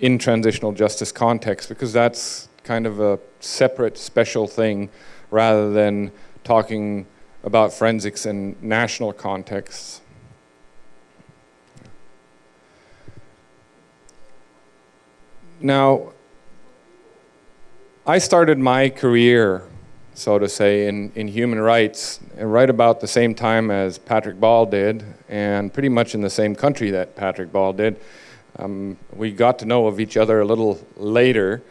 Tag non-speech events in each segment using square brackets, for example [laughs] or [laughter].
in transitional justice context because that's kind of a separate special thing rather than talking about forensics in national contexts. Now, I started my career, so to say, in, in human rights right about the same time as Patrick Ball did, and pretty much in the same country that Patrick Ball did. Um, we got to know of each other a little later,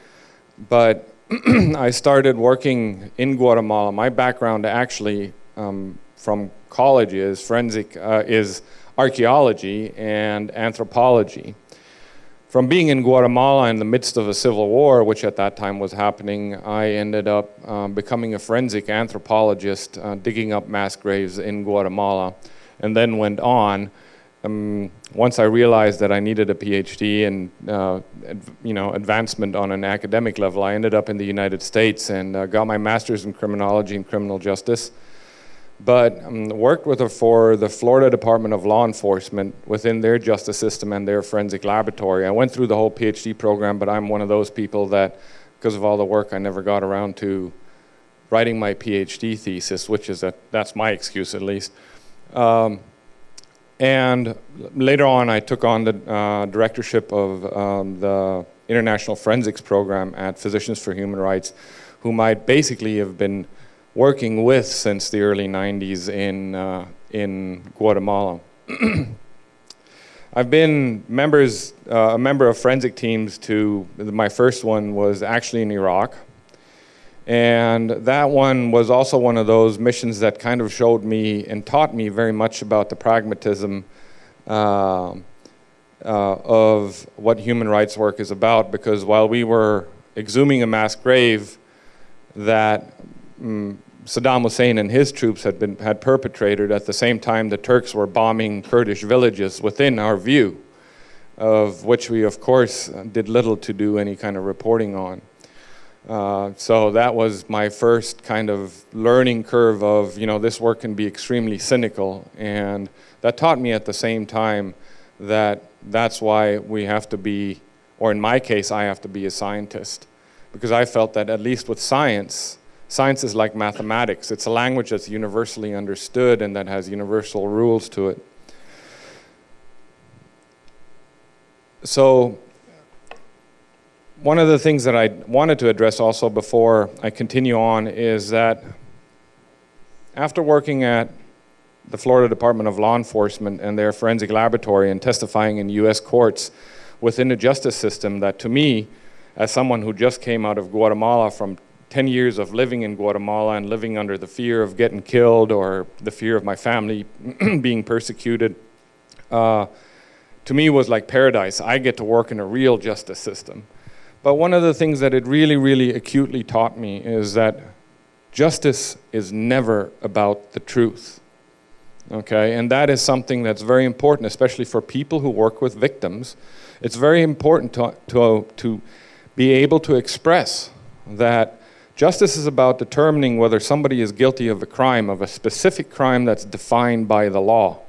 but [clears throat] I started working in Guatemala. My background actually um, from college is forensic, uh, is archaeology and anthropology. From being in Guatemala in the midst of a civil war, which at that time was happening, I ended up um, becoming a forensic anthropologist, uh, digging up mass graves in Guatemala, and then went on. Um, once I realized that I needed a PhD and uh, you know advancement on an academic level, I ended up in the United States and uh, got my master's in criminology and criminal justice but um, worked with her for the Florida Department of Law Enforcement within their justice system and their forensic laboratory. I went through the whole PhD program, but I'm one of those people that, because of all the work, I never got around to writing my PhD thesis, which is a, that's my excuse at least. Um, and later on, I took on the uh, directorship of um, the International Forensics Program at Physicians for Human Rights, whom I basically have been working with since the early 90s in, uh, in Guatemala. [clears throat] I've been members, uh, a member of forensic teams to, my first one was actually in Iraq. And that one was also one of those missions that kind of showed me and taught me very much about the pragmatism uh, uh, of what human rights work is about because while we were exhuming a mass grave that um, Saddam Hussein and his troops had, been, had perpetrated at the same time the Turks were bombing Kurdish villages within our view, of which we, of course, did little to do any kind of reporting on. Uh, so that was my first kind of learning curve of, you know, this work can be extremely cynical. And that taught me at the same time that that's why we have to be, or in my case, I have to be a scientist. Because I felt that at least with science, Science is like mathematics. It's a language that's universally understood and that has universal rules to it. So one of the things that I wanted to address also before I continue on is that after working at the Florida Department of Law Enforcement and their forensic laboratory and testifying in US courts within the justice system that to me, as someone who just came out of Guatemala from 10 years of living in Guatemala and living under the fear of getting killed or the fear of my family [clears throat] being persecuted, uh, to me was like paradise. I get to work in a real justice system. But one of the things that it really, really acutely taught me is that justice is never about the truth. Okay, and that is something that's very important, especially for people who work with victims. It's very important to, to, to be able to express that Justice is about determining whether somebody is guilty of a crime, of a specific crime that's defined by the law.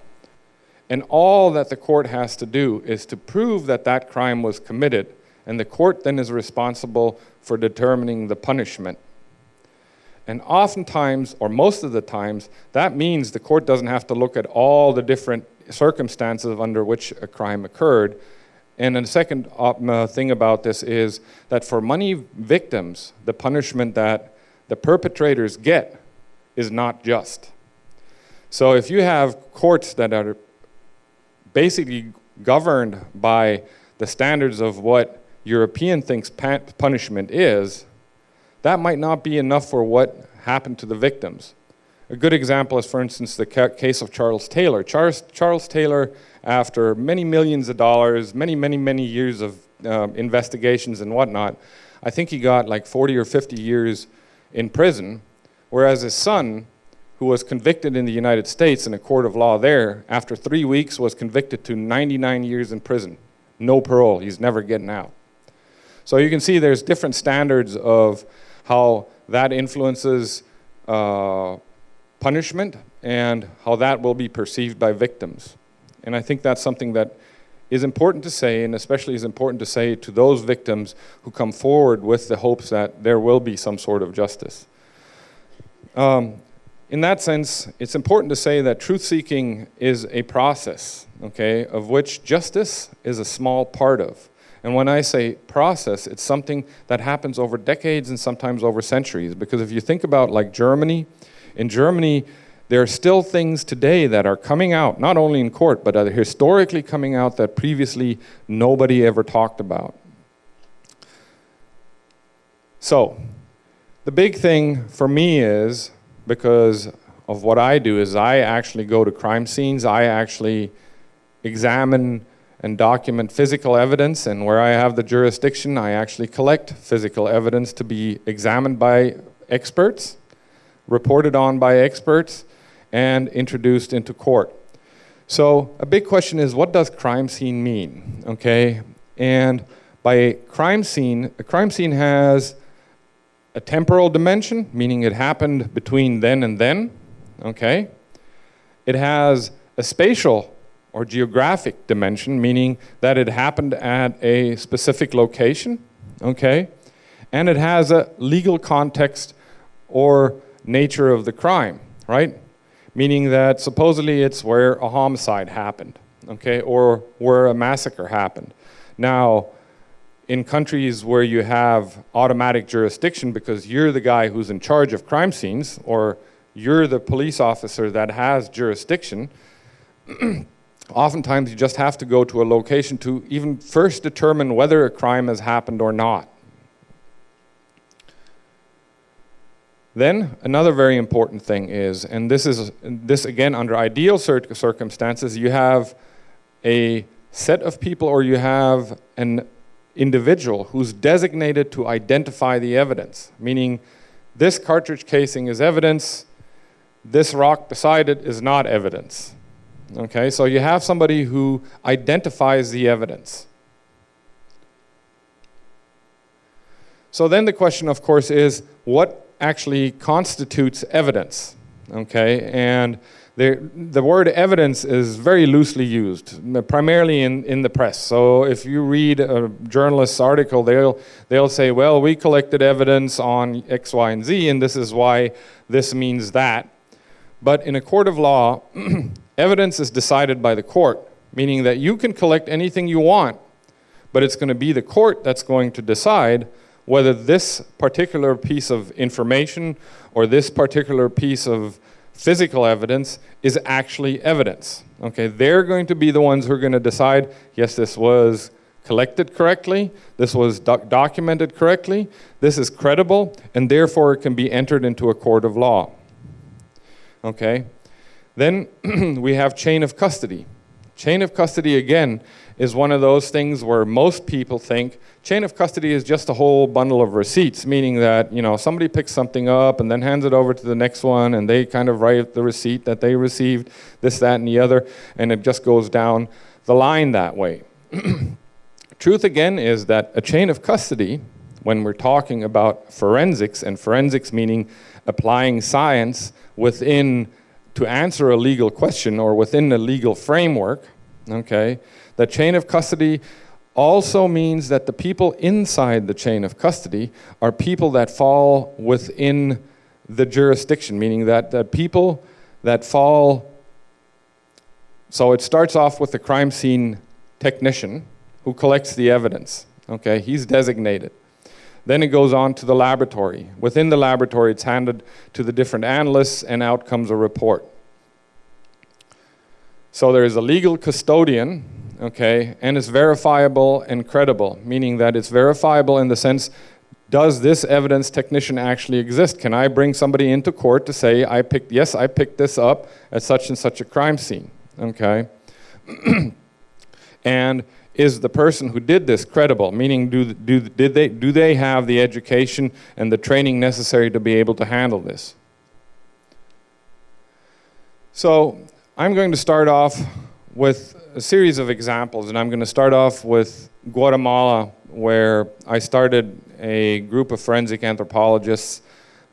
And all that the court has to do is to prove that that crime was committed, and the court then is responsible for determining the punishment. And oftentimes, or most of the times, that means the court doesn't have to look at all the different circumstances under which a crime occurred, and the second uh, thing about this is that for money victims, the punishment that the perpetrators get is not just. So if you have courts that are basically governed by the standards of what European thinks punishment is, that might not be enough for what happened to the victims. A good example is, for instance, the case of Charles Taylor. Charles, Charles Taylor after many millions of dollars, many, many, many years of uh, investigations and whatnot, I think he got like 40 or 50 years in prison, whereas his son, who was convicted in the United States in a court of law there, after three weeks was convicted to 99 years in prison. No parole, he's never getting out. So you can see there's different standards of how that influences uh, punishment and how that will be perceived by victims. And I think that's something that is important to say, and especially is important to say to those victims who come forward with the hopes that there will be some sort of justice. Um, in that sense, it's important to say that truth-seeking is a process, okay, of which justice is a small part of. And when I say process, it's something that happens over decades and sometimes over centuries. Because if you think about like Germany, in Germany, there are still things today that are coming out, not only in court, but are historically coming out that previously nobody ever talked about. So, the big thing for me is, because of what I do, is I actually go to crime scenes, I actually examine and document physical evidence, and where I have the jurisdiction, I actually collect physical evidence to be examined by experts, reported on by experts, and introduced into court. So a big question is, what does crime scene mean, okay? And by crime scene, a crime scene has a temporal dimension, meaning it happened between then and then, okay? It has a spatial or geographic dimension, meaning that it happened at a specific location, okay? And it has a legal context or nature of the crime, right? Meaning that supposedly it's where a homicide happened, okay? Or where a massacre happened. Now, in countries where you have automatic jurisdiction because you're the guy who's in charge of crime scenes or you're the police officer that has jurisdiction, [clears throat] oftentimes you just have to go to a location to even first determine whether a crime has happened or not. Then another very important thing is, and this is this again under ideal circumstances, you have a set of people or you have an individual who's designated to identify the evidence, meaning this cartridge casing is evidence, this rock beside it is not evidence. Okay, so you have somebody who identifies the evidence. So then the question, of course, is what actually constitutes evidence? Okay, and the, the word evidence is very loosely used, primarily in, in the press. So if you read a journalist's article, they'll, they'll say, well, we collected evidence on X, Y, and Z, and this is why this means that. But in a court of law, [clears throat] Evidence is decided by the court, meaning that you can collect anything you want, but it's going to be the court that's going to decide whether this particular piece of information or this particular piece of physical evidence is actually evidence. Okay, they're going to be the ones who are going to decide, yes, this was collected correctly, this was doc documented correctly, this is credible, and therefore it can be entered into a court of law. Okay, then [clears throat] we have chain of custody. Chain of custody, again, is one of those things where most people think chain of custody is just a whole bundle of receipts, meaning that you know somebody picks something up and then hands it over to the next one and they kind of write the receipt that they received, this, that, and the other, and it just goes down the line that way. [clears throat] Truth again is that a chain of custody, when we're talking about forensics, and forensics meaning applying science within to answer a legal question or within a legal framework, okay, the chain of custody also means that the people inside the chain of custody are people that fall within the jurisdiction, meaning that, the people that fall, so it starts off with the crime scene technician who collects the evidence, okay, he's designated. Then it goes on to the laboratory. Within the laboratory, it's handed to the different analysts and out comes a report. So there is a legal custodian, okay, and it's verifiable and credible, meaning that it's verifiable in the sense, does this evidence technician actually exist? Can I bring somebody into court to say, I picked, yes, I picked this up at such and such a crime scene, okay? [clears throat] and is the person who did this credible? Meaning, do, do, did they, do they have the education and the training necessary to be able to handle this? So, I'm going to start off with a series of examples, and I'm going to start off with Guatemala, where I started a group of forensic anthropologists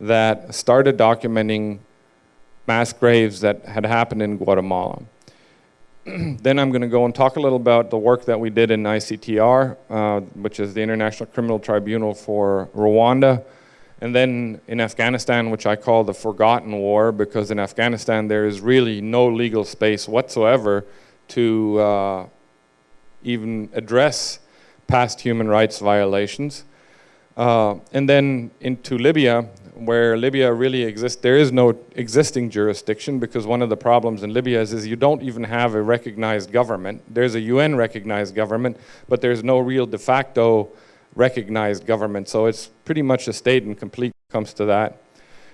that started documenting mass graves that had happened in Guatemala. [clears throat] then I'm going to go and talk a little about the work that we did in ICTR, uh, which is the International Criminal Tribunal for Rwanda. And then in Afghanistan, which I call the forgotten war, because in Afghanistan there is really no legal space whatsoever to uh, even address past human rights violations. Uh, and then into Libya, where Libya really exists, there is no existing jurisdiction because one of the problems in Libya is, is you don't even have a recognized government. There's a UN recognized government, but there's no real de facto recognized government. So it's pretty much a state in complete comes to that.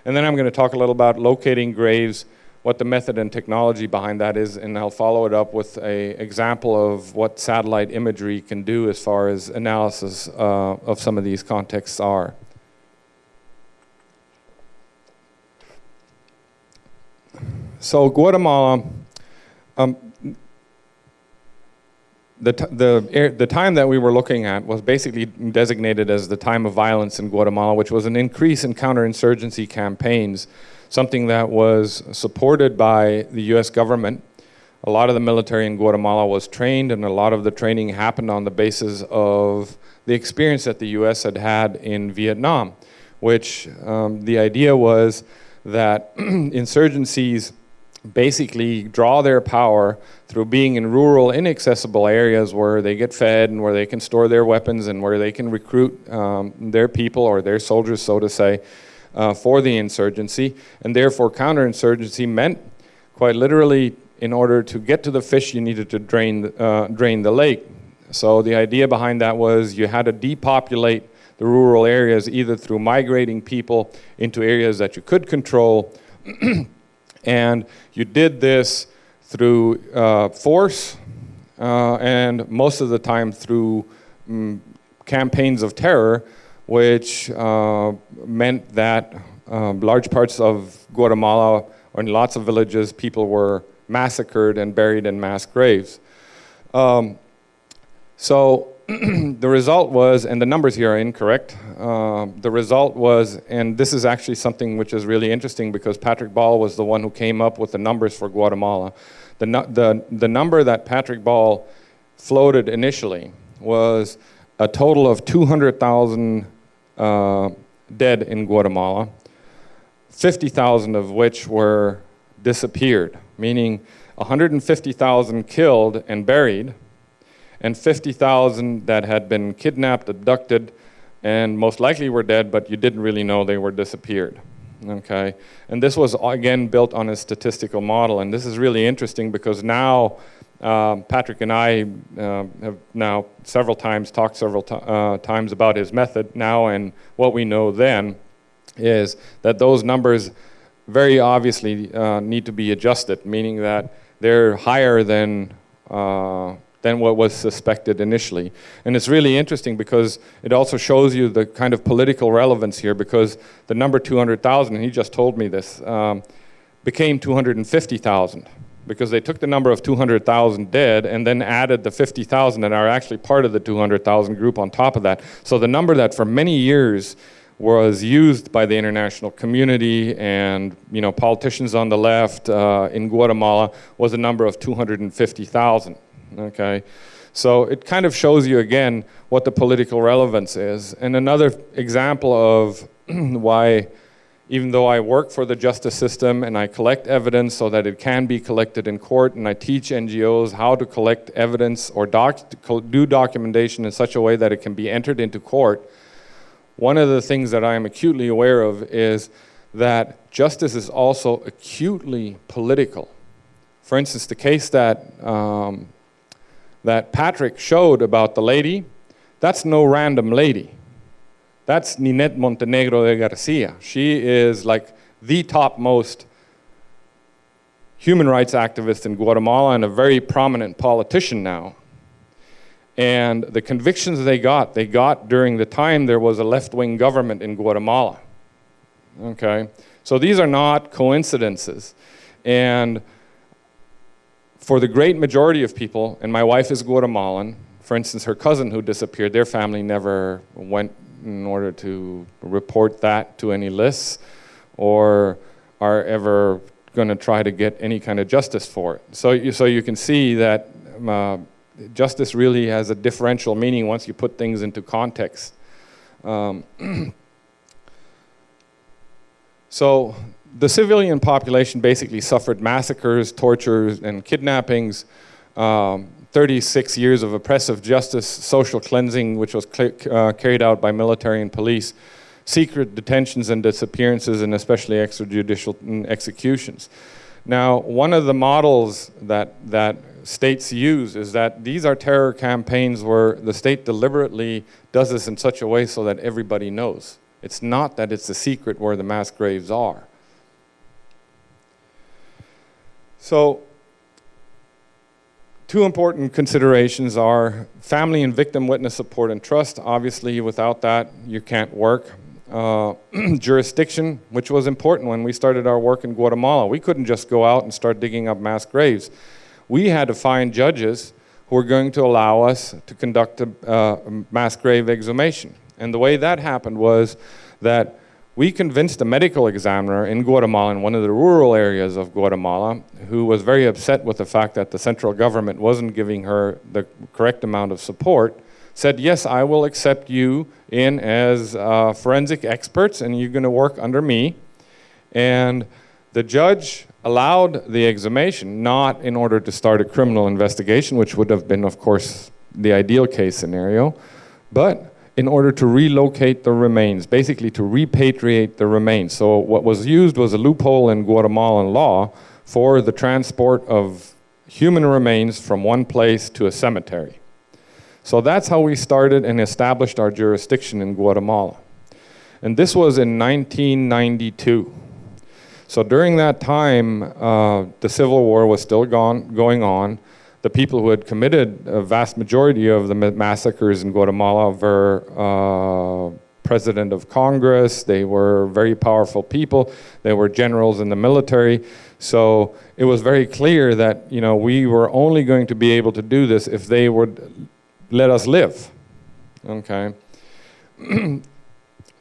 And then I'm going to talk a little about locating graves, what the method and technology behind that is, and I'll follow it up with a example of what satellite imagery can do as far as analysis uh, of some of these contexts are. So Guatemala, um, the, the, the time that we were looking at was basically designated as the time of violence in Guatemala, which was an increase in counterinsurgency campaigns something that was supported by the US government. A lot of the military in Guatemala was trained and a lot of the training happened on the basis of the experience that the US had had in Vietnam, which um, the idea was that [clears throat] insurgencies basically draw their power through being in rural, inaccessible areas where they get fed and where they can store their weapons and where they can recruit um, their people or their soldiers, so to say, uh, for the insurgency, and therefore counterinsurgency meant, quite literally, in order to get to the fish, you needed to drain, uh, drain the lake. So the idea behind that was you had to depopulate the rural areas either through migrating people into areas that you could control, [clears throat] and you did this through uh, force, uh, and most of the time through um, campaigns of terror which uh, meant that um, large parts of Guatemala or in lots of villages, people were massacred and buried in mass graves. Um, so [clears throat] the result was, and the numbers here are incorrect, uh, the result was, and this is actually something which is really interesting because Patrick Ball was the one who came up with the numbers for Guatemala. The, the, the number that Patrick Ball floated initially was a total of 200,000 uh, dead in Guatemala, 50,000 of which were disappeared, meaning 150,000 killed and buried, and 50,000 that had been kidnapped, abducted, and most likely were dead, but you didn't really know they were disappeared. Okay, and this was again built on a statistical model, and this is really interesting because now um, Patrick and I uh, have now several times talked several uh, times about his method now and what we know then is that those numbers very obviously uh, need to be adjusted, meaning that they're higher than, uh, than what was suspected initially. And it's really interesting because it also shows you the kind of political relevance here because the number 200,000, and he just told me this, um, became 250,000 because they took the number of 200,000 dead and then added the 50,000 that are actually part of the 200,000 group on top of that. So the number that for many years was used by the international community and you know politicians on the left uh, in Guatemala was a number of 250,000. Okay, so it kind of shows you again what the political relevance is. And another example of [clears throat] why even though I work for the justice system and I collect evidence so that it can be collected in court and I teach NGOs how to collect evidence or doc do documentation in such a way that it can be entered into court, one of the things that I am acutely aware of is that justice is also acutely political. For instance, the case that, um, that Patrick showed about the lady, that's no random lady. That's Nineth Montenegro de Garcia. She is like the topmost human rights activist in Guatemala and a very prominent politician now. And the convictions they got, they got during the time there was a left-wing government in Guatemala. Okay, so these are not coincidences. And for the great majority of people, and my wife is Guatemalan, for instance, her cousin who disappeared, their family never went in order to report that to any lists or are ever going to try to get any kind of justice for it. So you, so you can see that uh, justice really has a differential meaning once you put things into context. Um, [clears throat] so the civilian population basically suffered massacres, tortures, and kidnappings. Um, 36 years of oppressive justice, social cleansing, which was uh, carried out by military and police, secret detentions and disappearances, and especially extrajudicial mm, executions. Now, one of the models that, that states use is that these are terror campaigns where the state deliberately does this in such a way so that everybody knows. It's not that it's a secret where the mass graves are. So two important considerations are family and victim witness support and trust. Obviously, without that, you can't work. Uh, [clears throat] jurisdiction, which was important when we started our work in Guatemala. We couldn't just go out and start digging up mass graves. We had to find judges who were going to allow us to conduct a, uh, mass grave exhumation. And the way that happened was that we convinced a medical examiner in Guatemala, in one of the rural areas of Guatemala, who was very upset with the fact that the central government wasn't giving her the correct amount of support, said, yes, I will accept you in as uh, forensic experts and you're gonna work under me. And the judge allowed the exhumation, not in order to start a criminal investigation, which would have been, of course, the ideal case scenario, but in order to relocate the remains, basically to repatriate the remains. So what was used was a loophole in Guatemalan law for the transport of human remains from one place to a cemetery. So that's how we started and established our jurisdiction in Guatemala. And this was in 1992. So during that time, uh, the Civil War was still gone, going on the people who had committed a vast majority of the massacres in Guatemala were uh, president of Congress, they were very powerful people, they were generals in the military. So it was very clear that you know we were only going to be able to do this if they would let us live. Okay. [clears throat]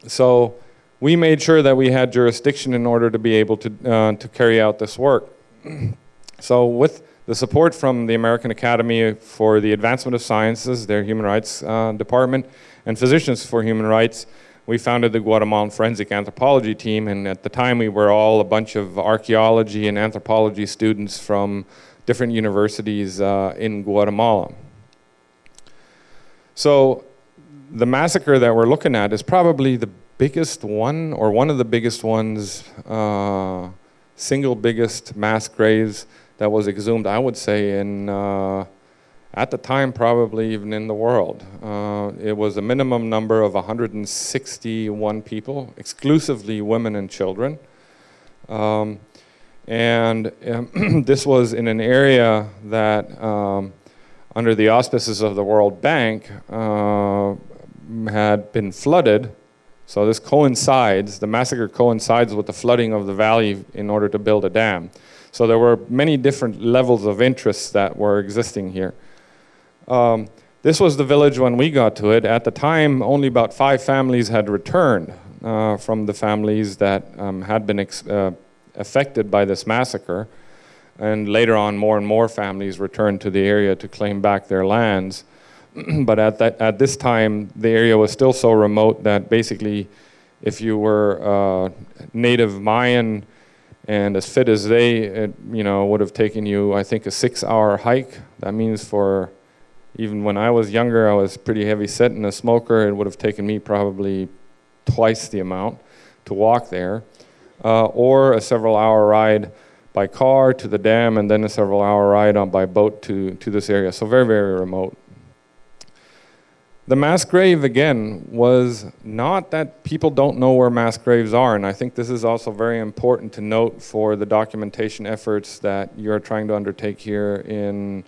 so we made sure that we had jurisdiction in order to be able to, uh, to carry out this work. [clears throat] so with the support from the American Academy for the Advancement of Sciences, their human rights uh, department, and Physicians for Human Rights, we founded the Guatemalan Forensic Anthropology team, and at the time we were all a bunch of archaeology and anthropology students from different universities uh, in Guatemala. So the massacre that we're looking at is probably the biggest one, or one of the biggest ones, uh, single biggest mass graves that was exhumed, I would say, in uh, at the time probably even in the world. Uh, it was a minimum number of 161 people, exclusively women and children. Um, and um, [clears throat] this was in an area that, um, under the auspices of the World Bank, uh, had been flooded. So this coincides, the massacre coincides with the flooding of the valley in order to build a dam. So there were many different levels of interest that were existing here. Um, this was the village when we got to it. At the time, only about five families had returned uh, from the families that um, had been uh, affected by this massacre. And later on, more and more families returned to the area to claim back their lands. [clears throat] but at, that, at this time, the area was still so remote that basically, if you were uh, native Mayan and as fit as they, it, you know, would have taken you, I think, a six-hour hike. That means for, even when I was younger, I was pretty heavy set and a smoker. It would have taken me probably twice the amount to walk there, uh, or a several-hour ride by car to the dam, and then a several-hour ride on by boat to to this area. So very, very remote. The mass grave, again, was not that people don't know where mass graves are, and I think this is also very important to note for the documentation efforts that you're trying to undertake here in,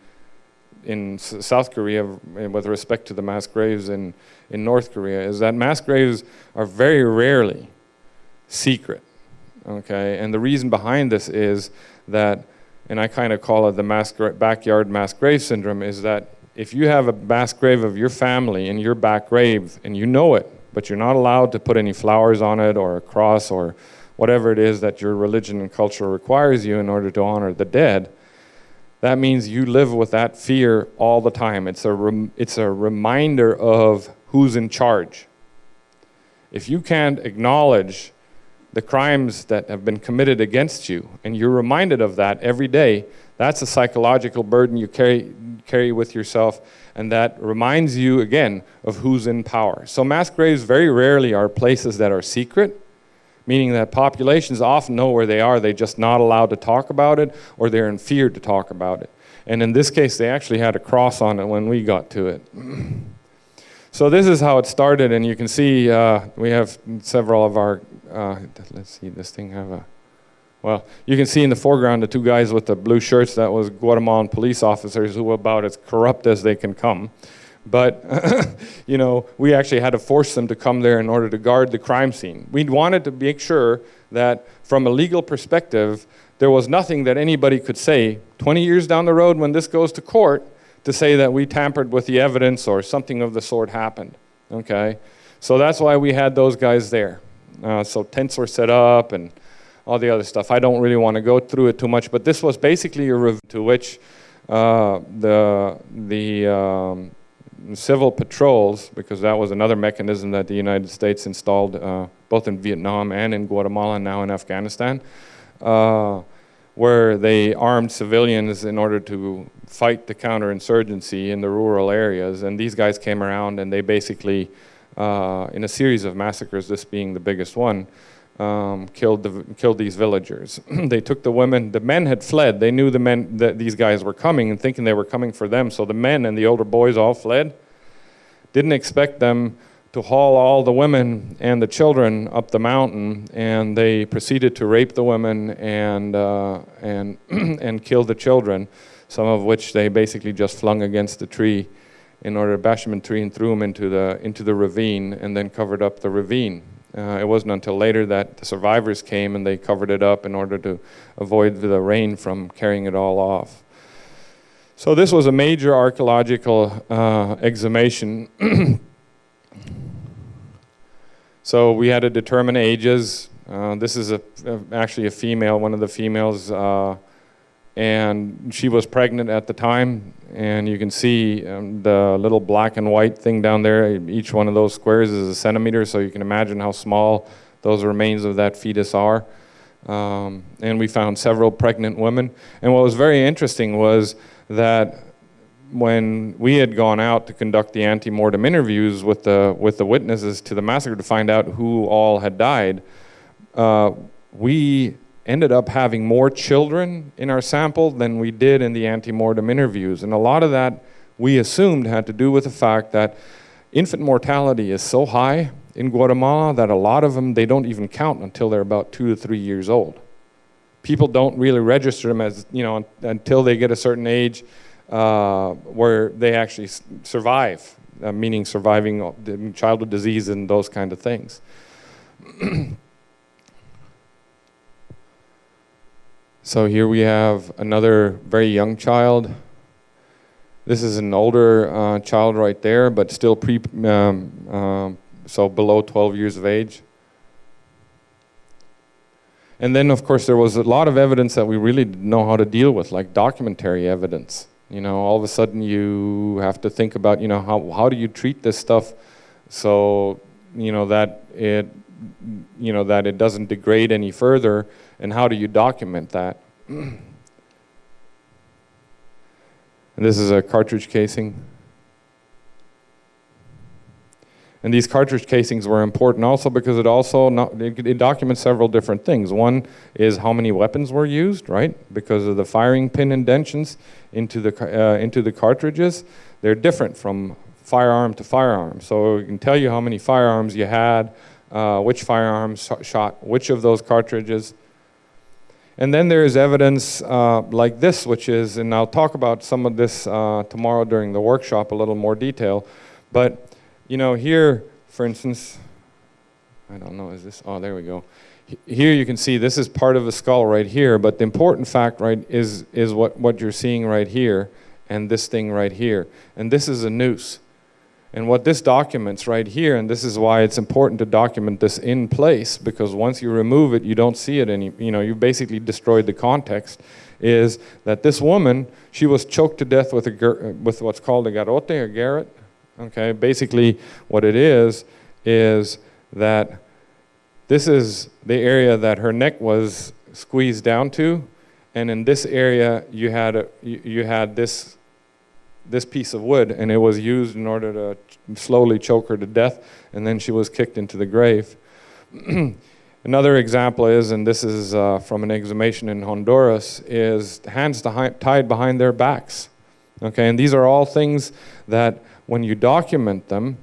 in South Korea eh, with respect to the mass graves in, in North Korea, is that mass graves are very rarely secret, okay? And the reason behind this is that, and I kind of call it the mass backyard mass grave syndrome, is that if you have a mass grave of your family in your back grave and you know it, but you're not allowed to put any flowers on it or a cross or whatever it is that your religion and culture requires you in order to honor the dead, that means you live with that fear all the time. It's a, it's a reminder of who's in charge. If you can't acknowledge the crimes that have been committed against you, and you're reminded of that every day, that's a psychological burden you carry, carry with yourself, and that reminds you again of who's in power. So, mass graves very rarely are places that are secret, meaning that populations often know where they are, they're just not allowed to talk about it, or they're in fear to talk about it. And in this case, they actually had a cross on it when we got to it. [clears throat] So this is how it started, and you can see uh, we have several of our. Uh, let's see, this thing have a. Well, you can see in the foreground the two guys with the blue shirts. That was Guatemalan police officers who were about as corrupt as they can come. But [laughs] you know, we actually had to force them to come there in order to guard the crime scene. We wanted to make sure that, from a legal perspective, there was nothing that anybody could say 20 years down the road when this goes to court to say that we tampered with the evidence or something of the sort happened. Okay? So that's why we had those guys there. Uh, so tents were set up and all the other stuff. I don't really want to go through it too much, but this was basically a review to which uh, the, the um, civil patrols, because that was another mechanism that the United States installed uh, both in Vietnam and in Guatemala and now in Afghanistan, uh, where they armed civilians in order to fight the counterinsurgency in the rural areas. And these guys came around and they basically, uh, in a series of massacres, this being the biggest one, um, killed, the, killed these villagers. [clears throat] they took the women, the men had fled. They knew the men that these guys were coming and thinking they were coming for them. So the men and the older boys all fled. Didn't expect them to haul all the women and the children up the mountain, and they proceeded to rape the women and, uh, and, [clears throat] and kill the children some of which they basically just flung against the tree in order to bash them in tree and threw them into the, into the ravine and then covered up the ravine. Uh, it wasn't until later that the survivors came and they covered it up in order to avoid the rain from carrying it all off. So this was a major archaeological uh, exhumation. [clears throat] so we had to determine ages. Uh, this is a, a, actually a female, one of the females uh, and she was pregnant at the time and you can see um, the little black and white thing down there. Each one of those squares is a centimeter so you can imagine how small those remains of that fetus are. Um, and we found several pregnant women. And what was very interesting was that when we had gone out to conduct the ante-mortem interviews with the with the witnesses to the massacre to find out who all had died uh, we ended up having more children in our sample than we did in the ante-mortem interviews. And a lot of that we assumed had to do with the fact that infant mortality is so high in Guatemala that a lot of them, they don't even count until they're about two to three years old. People don't really register them as, you know, until they get a certain age uh, where they actually survive, uh, meaning surviving childhood disease and those kind of things. [clears throat] So here we have another very young child. This is an older uh, child right there, but still pre, um, um, so below 12 years of age. And then, of course, there was a lot of evidence that we really didn't know how to deal with, like documentary evidence. You know, all of a sudden you have to think about, you know, how, how do you treat this stuff so, you know, that it, you know, that it doesn't degrade any further and how do you document that? [clears throat] and this is a cartridge casing. And these cartridge casings were important also because it also it, it, documents several different things. One is how many weapons were used, right? Because of the firing pin indentions into the uh, into the cartridges, they're different from firearm to firearm. So it can tell you how many firearms you had, uh, which firearms shot which of those cartridges, and then there is evidence uh, like this, which is, and I'll talk about some of this uh, tomorrow during the workshop a little more detail. But, you know, here, for instance, I don't know, is this, oh, there we go. Here you can see this is part of the skull right here, but the important fact, right, is, is what, what you're seeing right here and this thing right here. And this is a noose. And what this documents right here, and this is why it's important to document this in place, because once you remove it, you don't see it any, you know, you basically destroyed the context, is that this woman, she was choked to death with, a, with what's called a garrote, a garrote. Okay, basically what it is, is that this is the area that her neck was squeezed down to, and in this area you had, a, you, you had this this piece of wood, and it was used in order to slowly choke her to death, and then she was kicked into the grave. [clears throat] Another example is, and this is uh, from an exhumation in Honduras, is hands tied behind their backs. Okay, and these are all things that when you document them,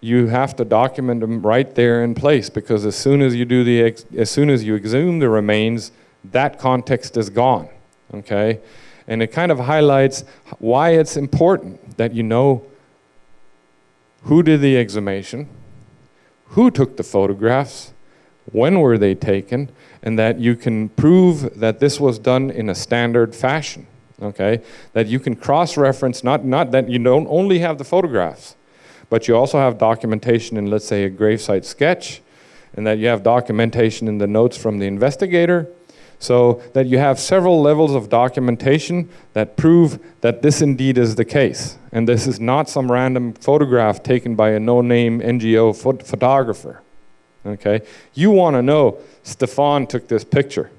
you have to document them right there in place because as soon as you do the, as soon as you exhume the remains, that context is gone. Okay, and it kind of highlights why it's important that you know who did the exhumation, who took the photographs, when were they taken, and that you can prove that this was done in a standard fashion, okay? That you can cross-reference, not, not that you don't only have the photographs, but you also have documentation in, let's say, a gravesite sketch, and that you have documentation in the notes from the investigator, so that you have several levels of documentation that prove that this indeed is the case. And this is not some random photograph taken by a no-name NGO photographer. Okay? You want to know Stefan took this picture.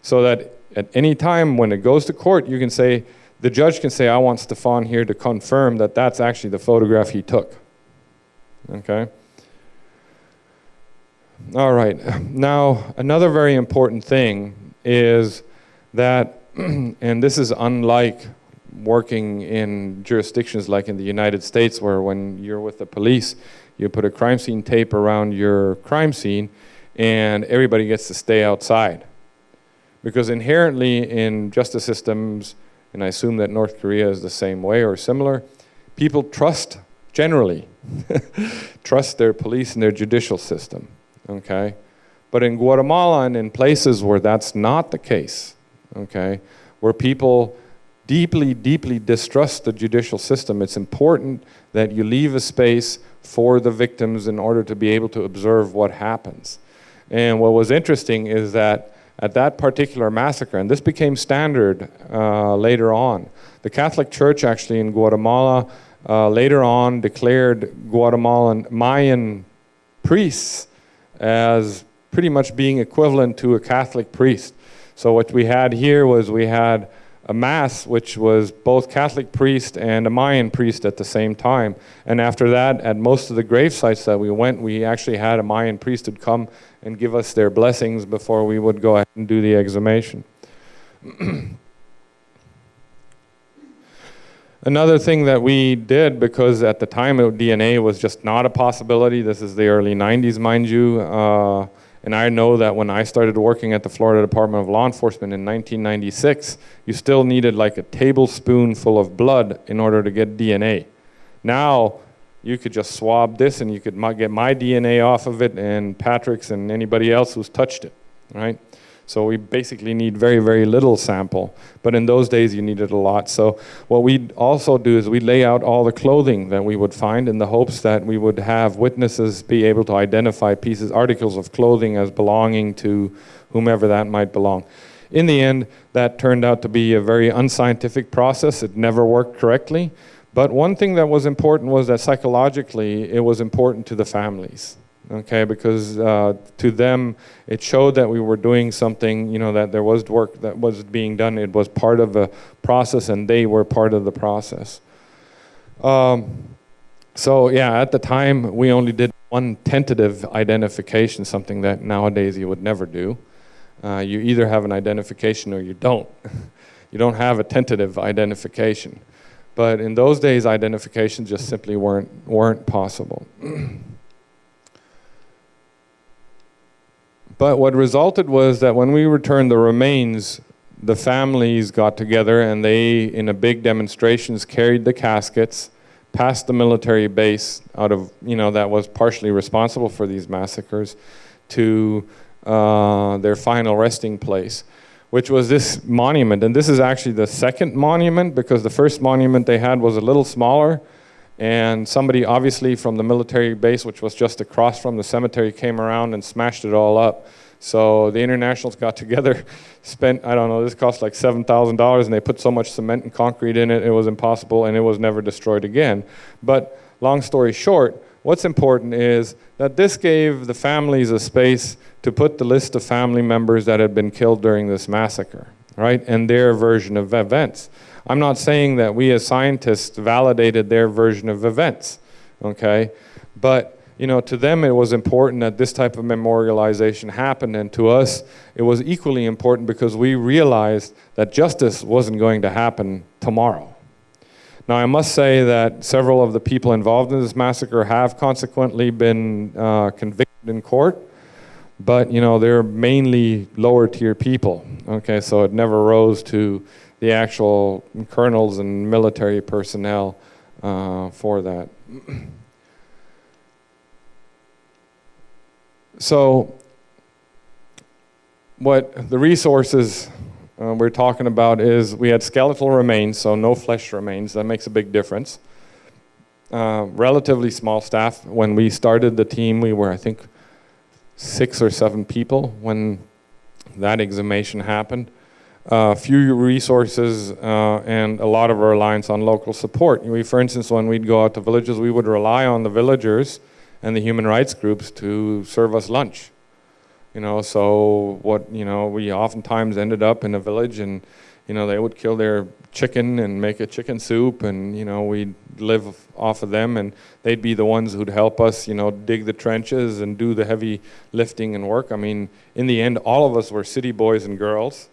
So that at any time when it goes to court, you can say, the judge can say, I want Stefan here to confirm that that's actually the photograph he took. Okay? All right. Now, another very important thing is that, [clears throat] and this is unlike working in jurisdictions like in the United States where when you're with the police, you put a crime scene tape around your crime scene and everybody gets to stay outside. Because inherently in justice systems, and I assume that North Korea is the same way or similar, people trust, generally, [laughs] trust their police and their judicial system okay? But in Guatemala and in places where that's not the case, okay, where people deeply, deeply distrust the judicial system, it's important that you leave a space for the victims in order to be able to observe what happens. And what was interesting is that at that particular massacre, and this became standard uh, later on, the Catholic Church actually in Guatemala uh, later on declared Guatemalan Mayan priests as pretty much being equivalent to a Catholic priest. So what we had here was we had a mass which was both Catholic priest and a Mayan priest at the same time. And after that, at most of the grave sites that we went, we actually had a Mayan priest who'd come and give us their blessings before we would go ahead and do the exhumation. [clears throat] Another thing that we did, because at the time DNA was just not a possibility, this is the early 90s, mind you, uh, and I know that when I started working at the Florida Department of Law Enforcement in 1996, you still needed like a tablespoonful of blood in order to get DNA. Now, you could just swab this and you could get my DNA off of it and Patrick's and anybody else who's touched it, right? So we basically need very, very little sample. But in those days, you needed a lot. So what we also do is we lay out all the clothing that we would find in the hopes that we would have witnesses be able to identify pieces, articles of clothing as belonging to whomever that might belong. In the end, that turned out to be a very unscientific process. It never worked correctly. But one thing that was important was that psychologically, it was important to the families okay, because uh, to them it showed that we were doing something, you know, that there was work that was being done. It was part of the process and they were part of the process. Um, so yeah, at the time we only did one tentative identification, something that nowadays you would never do. Uh, you either have an identification or you don't. [laughs] you don't have a tentative identification. But in those days, identifications just simply weren't, weren't possible. [clears throat] But what resulted was that when we returned the remains, the families got together and they, in a big demonstrations, carried the caskets past the military base out of, you know, that was partially responsible for these massacres to uh, their final resting place, which was this monument. And this is actually the second monument because the first monument they had was a little smaller And somebody, obviously from the military base, which was just across from the cemetery, came around and smashed it all up. So the internationals got [laughs] together, spent, I don't know, this cost like $7,000 and they put so much cement and concrete in it, it was impossible and it was never destroyed again. But long story short, what's important is that this gave the families a space to put the list of family members that had been killed during this massacre, right? And their version of events. I'm not saying that we as scientists validated their version of events, okay? But you know, to them it was important that this type of memorialization happened, and to us it was equally important because we realized that justice wasn't going to happen tomorrow. Now, I must say that several of the people involved in this massacre have consequently been uh, convicted in court, but you know, they're mainly lower tier people. Okay, so it never rose to the actual colonels and military personnel uh, for that. [clears throat] so what the resources uh, we're talking about is we had skeletal remains, so no flesh remains. That makes a big difference. Uh, relatively small staff. When we started the team, we were, I think, six or seven people when that exhumation happened uh, few resources uh, and a lot of reliance on local support. We, for instance, when we'd go out to villages, we would rely on the villagers and the human rights groups to serve us lunch. You know, so what, you know, we oftentimes ended up in a village and, you know, they would kill their chicken and make a chicken soup and, you know, we'd live off of them and they'd be the ones who'd help us, you know, dig the trenches and do the heavy lifting and work. I mean, in the end, all of us were city boys and girls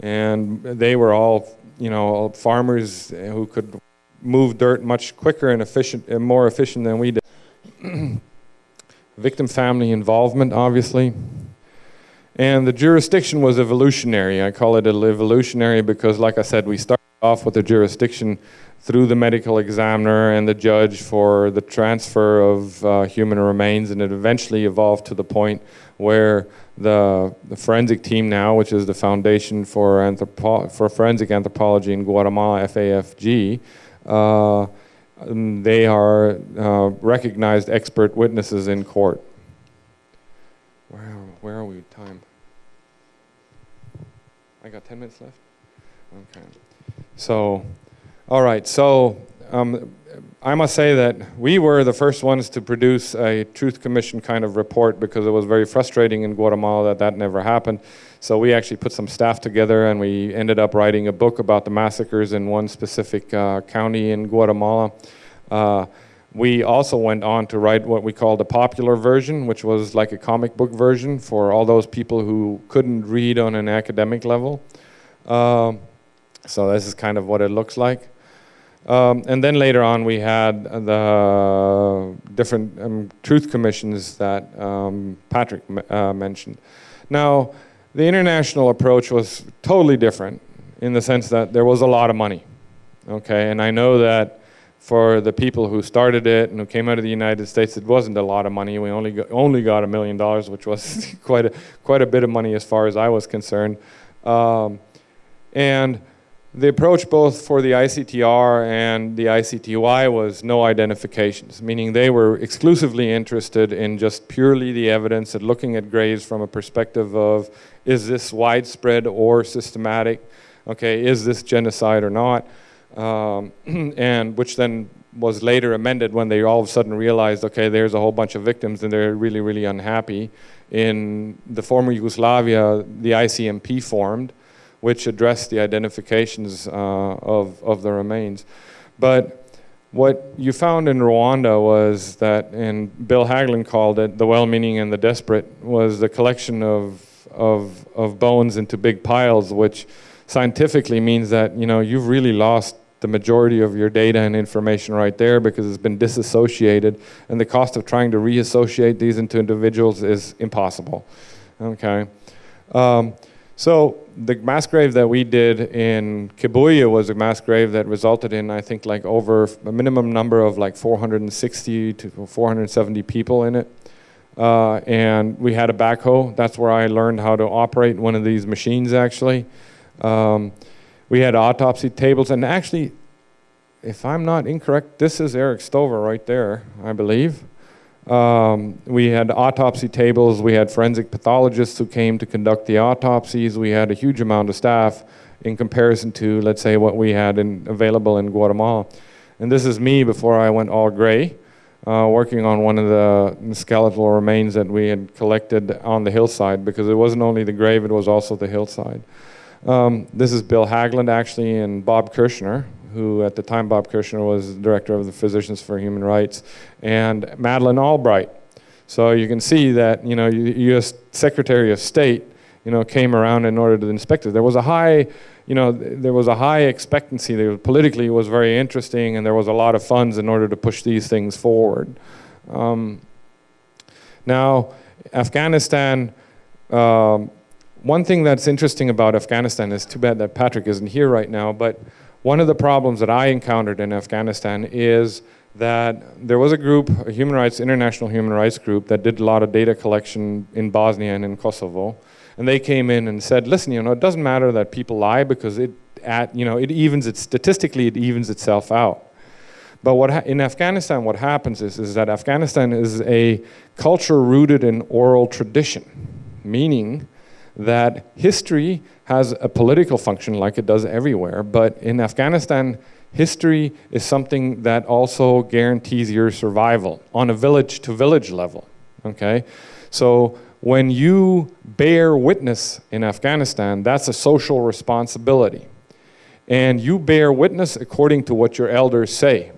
and they were all, you know, farmers who could move dirt much quicker and efficient and more efficient than we did. [clears throat] Victim family involvement, obviously. And the jurisdiction was evolutionary. I call it evolutionary because, like I said, we started off with a jurisdiction through the medical examiner and the judge for the transfer of uh, human remains, and it eventually evolved to the point where the, the, forensic team now, which is the Foundation for, Anthropo for Forensic Anthropology in Guatemala, FAFG, uh, they are uh, recognized expert witnesses in court. Where, are, where are we time? I got 10 minutes left? Okay. So, all right, so um, I must say that we were the first ones to produce a Truth Commission kind of report because it was very frustrating in Guatemala that that never happened. So we actually put some staff together and we ended up writing a book about the massacres in one specific uh, county in Guatemala. Uh, we also went on to write what we called a popular version, which was like a comic book version for all those people who couldn't read on an academic level. Uh, so this is kind of what it looks like. Um, and then later on, we had the different um, truth commissions that um, Patrick uh, mentioned. Now, the international approach was totally different in the sense that there was a lot of money. Okay, and I know that for the people who started it and who came out of the United States, it wasn't a lot of money. We only got, only got a million dollars, which was [laughs] quite a quite a bit of money as far as I was concerned. Um, and the approach both for the ICTR and the ICTY was no identifications, meaning they were exclusively interested in just purely the evidence and looking at graves from a perspective of is this widespread or systematic, okay, is this genocide or not, um, [clears throat] and which then was later amended when they all of a sudden realized, okay, there's a whole bunch of victims and they're really, really unhappy. In the former Yugoslavia, the ICMP formed, which addressed the identifications uh, of, of the remains. But what you found in Rwanda was that, and Bill Haglund called it the well-meaning and the desperate, was the collection of, of, of bones into big piles, which scientifically means that you know you've really lost the majority of your data and information right there because it's been disassociated, and the cost of trying to reassociate these into individuals is impossible. Okay. Um, so the mass grave that we did in Kibuya was a mass grave that resulted in, I think, like over a minimum number of like 460 to 470 people in it. Uh, and we had a backhoe. That's where I learned how to operate one of these machines, actually. Um, we had autopsy tables, and actually, if I'm not incorrect, this is Eric Stover right there, I believe. Um, we had autopsy tables, we had forensic pathologists who came to conduct the autopsies, we had a huge amount of staff in comparison to, let's say, what we had in, available in Guatemala. And this is me before I went all gray, uh, working on one of the skeletal remains that we had collected on the hillside because it wasn't only the grave, it was also the hillside. Um, this is Bill Haglund actually and Bob Kirschner, who at the time Bob Kirschner was director of the Physicians for Human Rights, and Madeleine Albright. So you can see that you know U.S. Secretary of State you know came around in order to inspect it. There was a high you know there was a high expectancy. There, politically, it was very interesting, and there was a lot of funds in order to push these things forward. Um, now, Afghanistan. Um, one thing that's interesting about Afghanistan is too bad that Patrick isn't here right now, but one of the problems that I encountered in Afghanistan is that there was a group, a human rights, international human rights group that did a lot of data collection in Bosnia and in Kosovo. And they came in and said, listen, you know, it doesn't matter that people lie because it, at, you know, it evens it, statistically, it evens itself out. But what in Afghanistan, what happens is, is that Afghanistan is a culture rooted in oral tradition, meaning that history has a political function like it does everywhere, but in Afghanistan, history is something that also guarantees your survival on a village to village level, okay? So when you bear witness in Afghanistan, that's a social responsibility. And you bear witness according to what your elders say.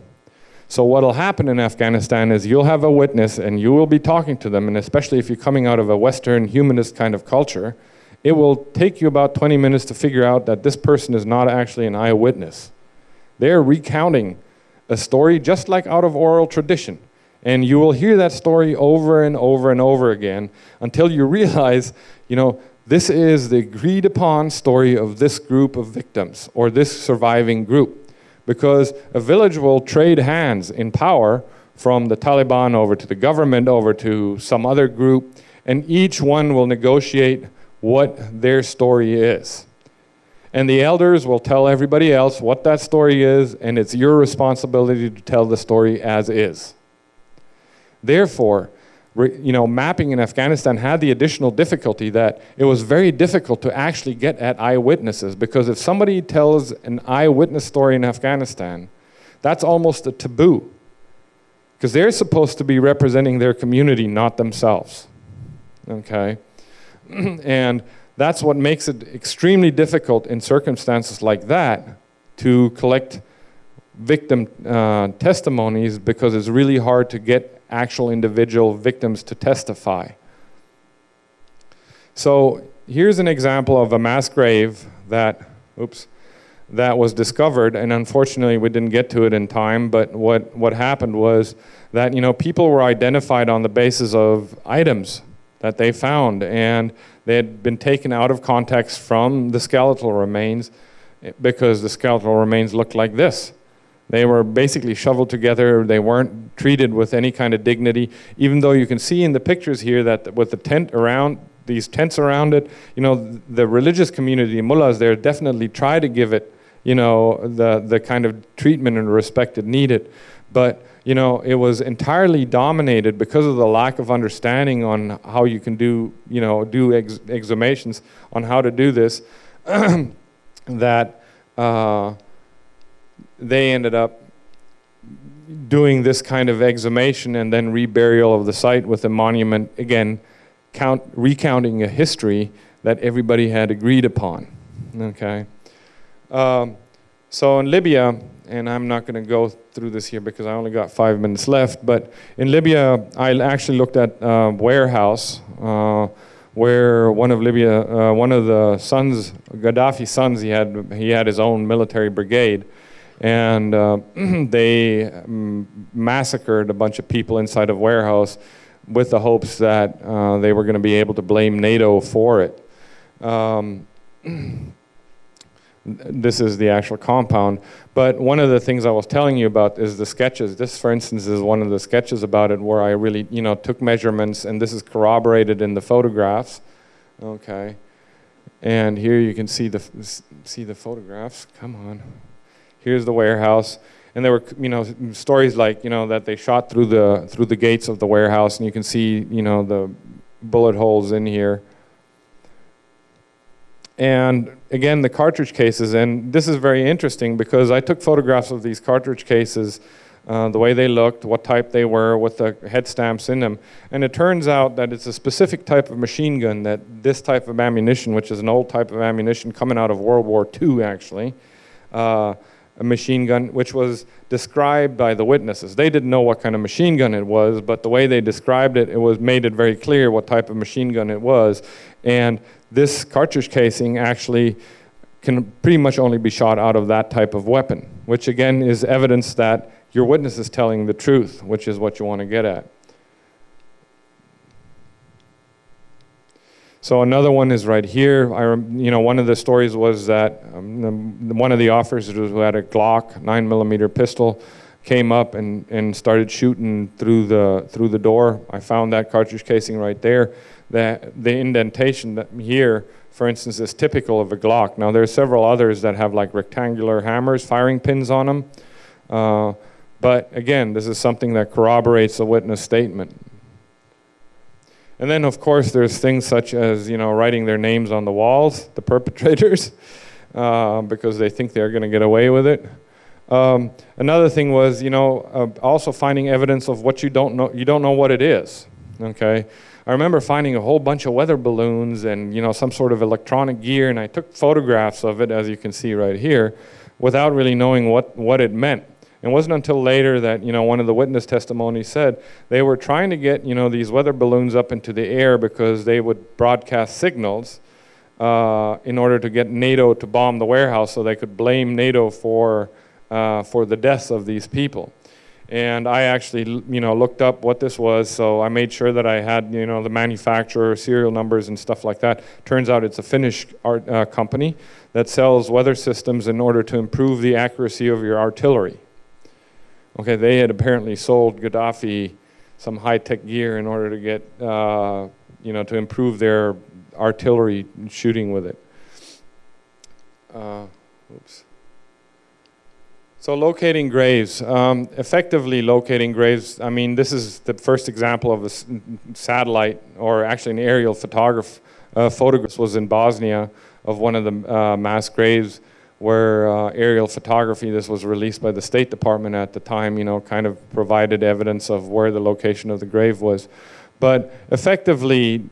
So what'll happen in Afghanistan is you'll have a witness and you will be talking to them, and especially if you're coming out of a Western humanist kind of culture, it will take you about 20 minutes to figure out that this person is not actually an eyewitness. They're recounting a story just like out of oral tradition. And you will hear that story over and over and over again until you realize, you know, this is the agreed upon story of this group of victims or this surviving group. Because a village will trade hands in power from the Taliban over to the government, over to some other group, and each one will negotiate what their story is. And the elders will tell everybody else what that story is, and it's your responsibility to tell the story as is. Therefore, you know, mapping in Afghanistan had the additional difficulty that it was very difficult to actually get at eyewitnesses because if somebody tells an eyewitness story in Afghanistan, that's almost a taboo because they're supposed to be representing their community, not themselves. Okay? [clears throat] and that's what makes it extremely difficult in circumstances like that to collect victim uh, testimonies because it's really hard to get actual individual victims to testify. So here's an example of a mass grave that, oops, that was discovered, and unfortunately we didn't get to it in time, but what, what happened was that, you know, people were identified on the basis of items that they found. And they had been taken out of context from the skeletal remains because the skeletal remains looked like this. They were basically shoveled together. They weren't treated with any kind of dignity, even though you can see in the pictures here that with the tent around, these tents around it, you know, the religious community, mullahs there definitely try to give it, you know, the, the kind of treatment and respect it needed. But you know, it was entirely dominated because of the lack of understanding on how you can do, you know, do ex exhumations on how to do this, [clears throat] that uh, they ended up doing this kind of exhumation and then reburial of the site with a monument, again, count, recounting a history that everybody had agreed upon, okay? Um, so in Libya, and I'm not going to go through this here because I only got five minutes left, but in Libya, I actually looked at a warehouse uh, where one of Libya, uh, one of the sons, Gaddafi's sons, he had, he had his own military brigade, and uh, [clears throat] they um, massacred a bunch of people inside of warehouse with the hopes that uh, they were going to be able to blame NATO for it. Um, [clears throat] this is the actual compound. But one of the things I was telling you about is the sketches. This, for instance, is one of the sketches about it where I really, you know, took measurements, and this is corroborated in the photographs. Okay. And here you can see the, see the photographs. Come on. Here's the warehouse. and there were you know stories like you know that they shot through the through the gates of the warehouse, and you can see you know the bullet holes in here. And again, the cartridge cases, and this is very interesting because I took photographs of these cartridge cases, uh, the way they looked, what type they were, with the head stamps in them. And it turns out that it's a specific type of machine gun that this type of ammunition, which is an old type of ammunition coming out of World War II actually, uh, a machine gun, which was described by the witnesses. They didn't know what kind of machine gun it was, but the way they described it, it was made it very clear what type of machine gun it was. And this cartridge casing actually can pretty much only be shot out of that type of weapon, which again is evidence that your witness is telling the truth, which is what you want to get at. So another one is right here. I, you know, one of the stories was that um, one of the officers who had a Glock nine millimeter pistol came up and, and started shooting through the through the door. I found that cartridge casing right there. That the indentation that here, for instance, is typical of a Glock. Now there are several others that have like rectangular hammers, firing pins on them. Uh, but again, this is something that corroborates a witness statement. And then, of course, there's things such as, you know, writing their names on the walls, the perpetrators, [laughs] uh, because they think they're going to get away with it. Um, another thing was, you know, uh, also finding evidence of what you don't know. You don't know what it is. Okay, I remember finding a whole bunch of weather balloons and you know some sort of electronic gear, and I took photographs of it, as you can see right here, without really knowing what what it meant. It wasn't until later that, you know, one of the witness testimonies said they were trying to get, you know, these weather balloons up into the air because they would broadcast signals uh, in order to get NATO to bomb the warehouse so they could blame NATO for, uh, for the deaths of these people. And I actually, you know, looked up what this was, so I made sure that I had, you know, the manufacturer, serial numbers and stuff like that. Turns out it's a Finnish art, uh, company that sells weather systems in order to improve the accuracy of your artillery. Okay, they had apparently sold Gaddafi some high-tech gear in order to get, uh, you know, to improve their artillery shooting with it. Uh, oops. So locating graves, um, effectively locating graves, I mean, this is the first example of a satellite, or actually an aerial photograph, uh, photograph was in Bosnia of one of the uh, mass graves where uh, aerial photography, this was released by the State Department at the time, you know, kind of provided evidence of where the location of the grave was. But effectively,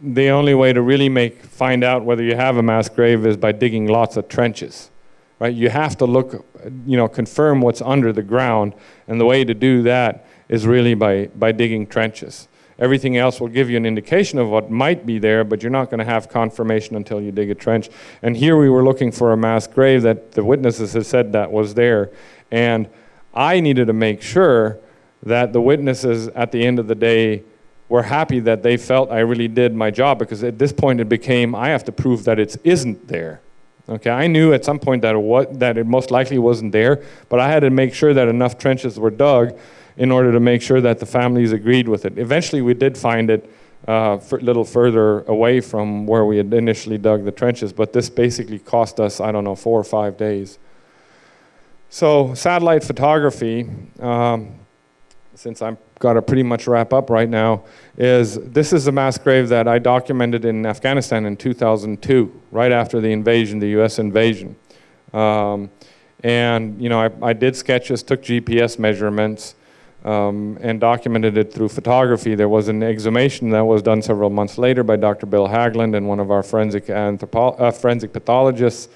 the only way to really make, find out whether you have a mass grave is by digging lots of trenches, right? You have to look, you know, confirm what's under the ground, and the way to do that is really by, by digging trenches. Everything else will give you an indication of what might be there, but you're not going to have confirmation until you dig a trench. And here we were looking for a mass grave that the witnesses had said that was there. And I needed to make sure that the witnesses at the end of the day were happy that they felt I really did my job because at this point it became I have to prove that it isn't there. Okay, I knew at some point that it, was, that it most likely wasn't there, but I had to make sure that enough trenches were dug in order to make sure that the families agreed with it. Eventually we did find it uh, a little further away from where we had initially dug the trenches, but this basically cost us, I don't know, four or five days. So satellite photography, um, since I've got to pretty much wrap up right now, is this is a mass grave that I documented in Afghanistan in 2002, right after the invasion, the US invasion. Um, and you know, I, I did sketches, took GPS measurements, um, and documented it through photography. There was an exhumation that was done several months later by Dr. Bill Haglund and one of our forensic, uh, forensic pathologists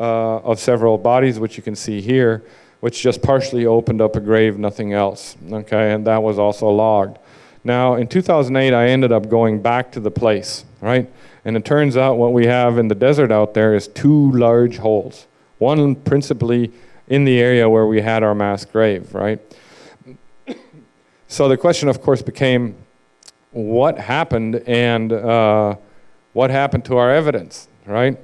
uh, of several bodies, which you can see here, which just partially opened up a grave, nothing else. Okay, and that was also logged. Now, in 2008, I ended up going back to the place, right? And it turns out what we have in the desert out there is two large holes. One principally in the area where we had our mass grave, right? So the question, of course, became what happened and uh, what happened to our evidence, right?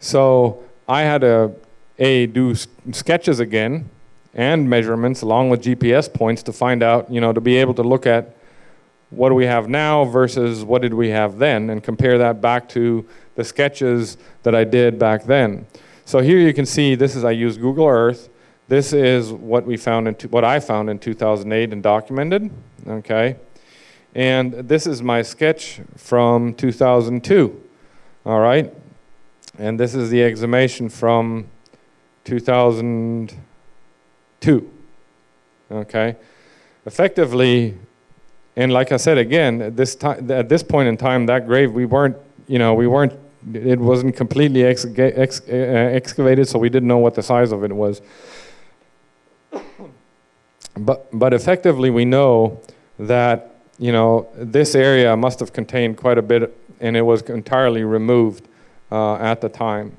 So I had to a do sketches again and measurements along with GPS points to find out, you know, to be able to look at what do we have now versus what did we have then and compare that back to the sketches that I did back then. So here you can see this is I use Google Earth This is what we found in, what I found in 2008 and documented, okay? And this is my sketch from 2002, all right? And this is the exhumation from 2002, okay? Effectively, and like I said again, at this time, at this point in time, that grave, we weren't, you know, we weren't, it wasn't completely exca- ex- uh, excavated, so we didn't know what the size of it was. But, but effectively, we know that, you know, this area must have contained quite a bit, and it was entirely removed uh, at the time.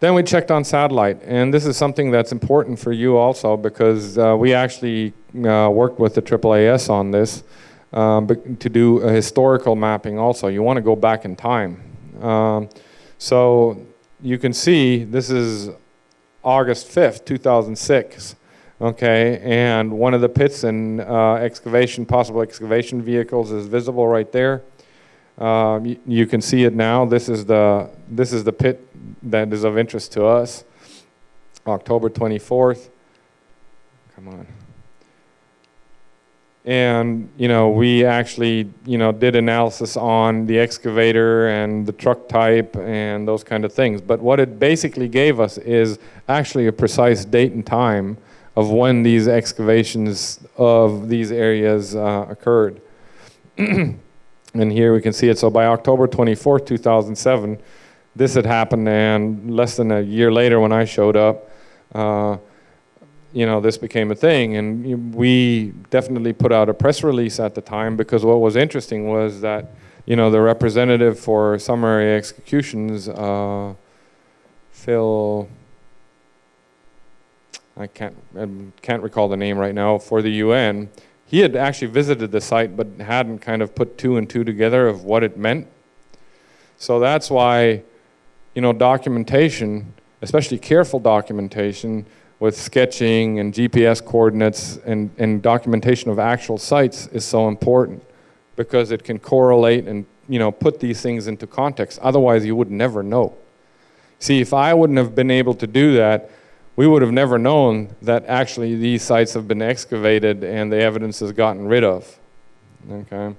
Then we checked on satellite, and this is something that's important for you also because uh, we actually uh, worked with the AAAS on this um, to do a historical mapping also. You want to go back in time. Um, so you can see this is August 5th, 2006. Okay, and one of the pits and uh, excavation, possible excavation vehicles is visible right there. Um, you, you can see it now. This is the this is the pit that is of interest to us. October 24th. Come on. And you know, we actually you know did analysis on the excavator and the truck type and those kind of things. But what it basically gave us is actually a precise date and time of when these excavations of these areas uh, occurred. [clears throat] And here we can see it. So by October 24th, 2007, this had happened, and less than a year later, when I showed up, uh, you know, this became a thing. And we definitely put out a press release at the time because what was interesting was that, you know, the representative for summary executions, uh, Phil, I can't, I can't recall the name right now, for the UN, he had actually visited the site but hadn't kind of put two and two together of what it meant. So that's why, you know, documentation, especially careful documentation with sketching and GPS coordinates and, and documentation of actual sites is so important because it can correlate and, you know, put these things into context. Otherwise, you would never know. See, if I wouldn't have been able to do that, we would have never known that actually these sites have been excavated and the evidence has gotten rid of. Okay?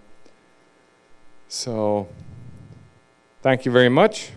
So, thank you very much.